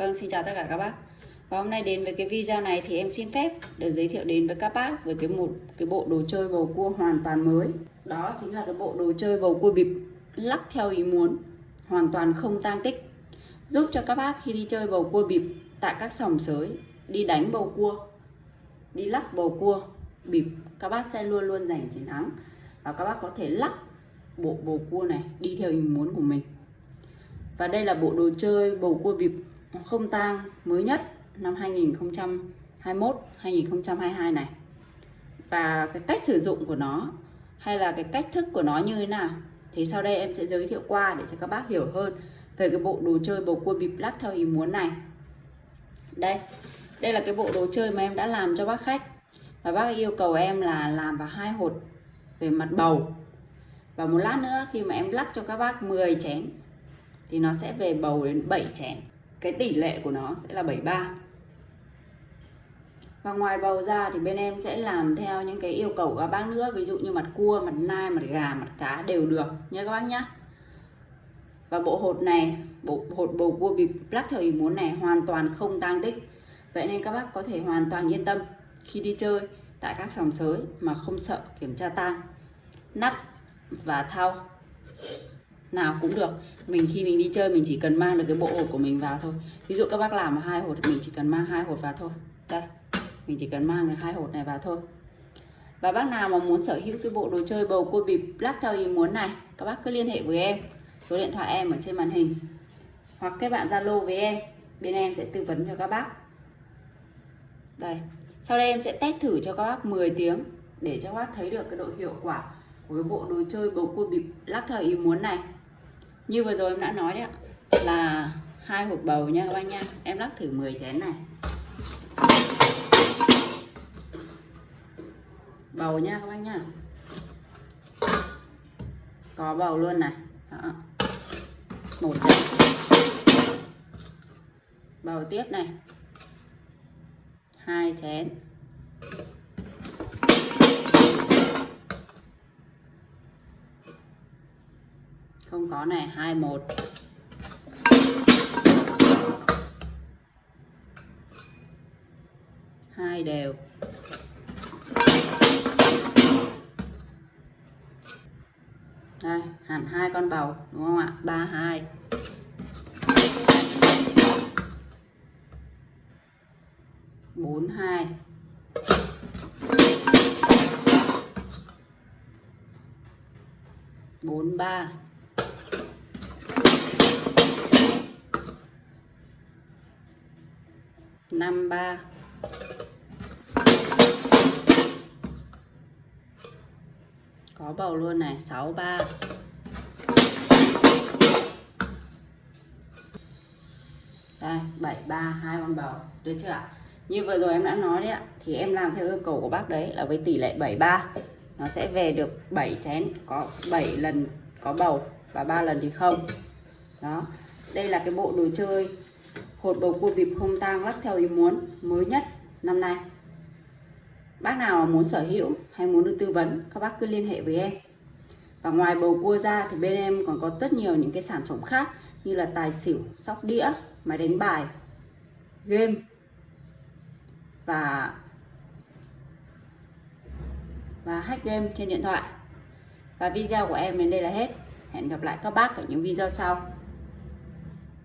Vâng, xin chào tất cả các bác. Và hôm nay đến với cái video này thì em xin phép được giới thiệu đến với các bác với cái một cái bộ đồ chơi bầu cua hoàn toàn mới. Đó chính là cái bộ đồ chơi bầu cua bịp lắc theo ý muốn, hoàn toàn không tang tích. Giúp cho các bác khi đi chơi bầu cua bịp tại các sòng sới, đi đánh bầu cua, đi lắc bầu cua bịp, các bác sẽ luôn luôn giành chiến thắng. Và các bác có thể lắc bộ bầu cua này đi theo ý muốn của mình. Và đây là bộ đồ chơi bầu cua bịp không tang mới nhất năm 2021 2022 này. Và cái cách sử dụng của nó hay là cái cách thức của nó như thế nào thì sau đây em sẽ giới thiệu qua để cho các bác hiểu hơn về cái bộ đồ chơi bầu cua bịp lắc theo ý muốn này. Đây, đây là cái bộ đồ chơi mà em đã làm cho bác khách. Và bác yêu cầu em là làm vào hai hột về mặt bầu. Và một lát nữa khi mà em lắc cho các bác 10 chén thì nó sẽ về bầu đến 7 chén cái tỷ lệ của nó sẽ là 73 và ngoài bầu ra thì bên em sẽ làm theo những cái yêu cầu của các bác nữa, ví dụ như mặt cua, mặt nai, mặt gà, mặt cá đều được nhé các bác nhé và bộ hột này, bộ hột bầu cua bịp lắc theo ý muốn này hoàn toàn không tang tích. Vậy nên các bác có thể hoàn toàn yên tâm khi đi chơi tại các sòng sới mà không sợ kiểm tra tan nắp và thau nào cũng được. Mình khi mình đi chơi mình chỉ cần mang được cái bộ hột của mình vào thôi. Ví dụ các bác làm hai hột thì mình chỉ cần mang hai hột vào thôi. Đây, mình chỉ cần mang được hai hột này vào thôi. Và bác nào mà muốn sở hữu cái bộ đồ chơi bầu cua bịp lắc theo ý muốn này, các bác cứ liên hệ với em. Số điện thoại em ở trên màn hình. Hoặc các bạn zalo với em, bên em sẽ tư vấn cho các bác. Đây, sau đây em sẽ test thử cho các bác 10 tiếng để cho các bác thấy được cái độ hiệu quả của cái bộ đồ chơi bầu cua bịp lắc theo ý muốn này như vừa rồi em đã nói đấy ạ, là hai hộp bầu nha các bác nha. Em lắc thử 10 chén này. Bầu nha các bác nha. Có bầu luôn này. Đó. một chén. Bầu tiếp này. Hai chén. Không có này 21 hai đều. Đây, hẳn hai con bầu, đúng không ạ? 32 42 43 năm ba. Có bầu luôn này, sáu ba. Đây, bảy ba, hai con bầu. Được chưa ạ? Như vừa rồi em đã nói đấy ạ, thì em làm theo yêu cầu của bác đấy là với tỷ lệ 73 nó sẽ về được 7 chén, có 7 lần có bầu và ba lần thì không. Đó. Đây là cái bộ đồ chơi hột bầu cua bịp không tang lắc theo ý muốn, mới nhất năm nay. Bác nào muốn sở hữu hay muốn được tư vấn, các bác cứ liên hệ với em. Và ngoài bầu cua ra thì bên em còn có rất nhiều những cái sản phẩm khác như là tài xỉu, sóc đĩa, máy đánh bài, game. Và và hack game trên điện thoại. Và video của em đến đây là hết. Hẹn gặp lại các bác ở những video sau.